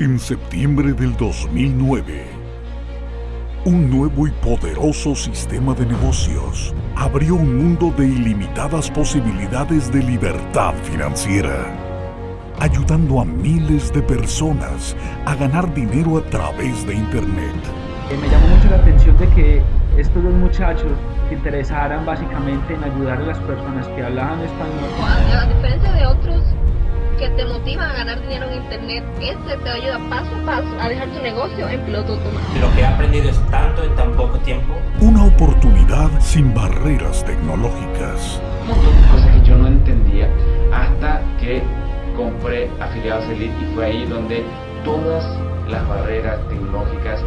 En septiembre del 2009, un nuevo y poderoso sistema de negocios abrió un mundo de ilimitadas posibilidades de libertad financiera, ayudando a miles de personas a ganar dinero a través de Internet. Eh, me llamó mucho la atención de que estos dos muchachos se interesaran básicamente en ayudar a las personas que hablaban español. A diferencia de otros que te motivan a ganar dinero en internet. Este te ayuda paso a paso a dejar tu negocio en piloto automático. Lo que he aprendido es tanto en tan poco tiempo. Una oportunidad sin barreras tecnológicas. Cosas que yo no entendía hasta que compré afiliados Elite y fue ahí donde todas las barreras tecnológicas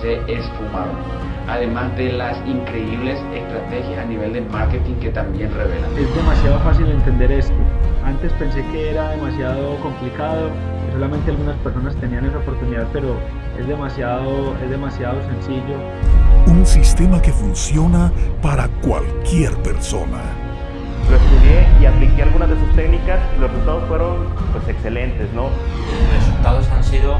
se esfumaron además de las increíbles estrategias a nivel de marketing que también revelan. Es demasiado fácil entender esto. Antes pensé que era demasiado complicado, que solamente algunas personas tenían esa oportunidad, pero es demasiado, es demasiado sencillo. Un sistema que funciona para cualquier persona. Lo estudié y apliqué algunas de sus técnicas, los resultados fueron pues excelentes, ¿no? Los resultados han sido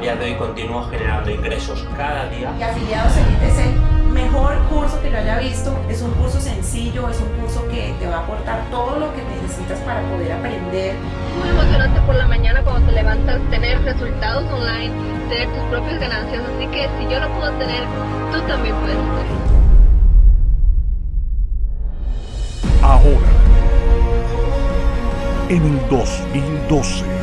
día de hoy continúo generando ingresos cada día. Y Afiliados Elite es el mejor curso que yo haya visto. Es un curso sencillo, es un curso que te va a aportar todo lo que necesitas para poder aprender. Muy emocionante por la mañana cuando te levantas, tener resultados online, tener tus propias ganancias. Así que si yo lo puedo tener, tú también puedes tener. Ahora, en el 2012,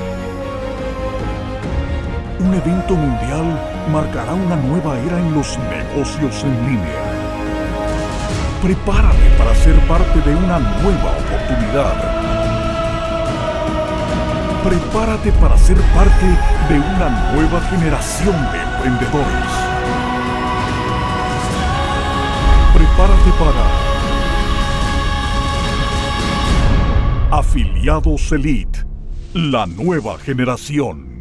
un evento mundial marcará una nueva era en los negocios en línea. Prepárate para ser parte de una nueva oportunidad. Prepárate para ser parte de una nueva generación de emprendedores. Prepárate para Afiliados Elite, la nueva generación.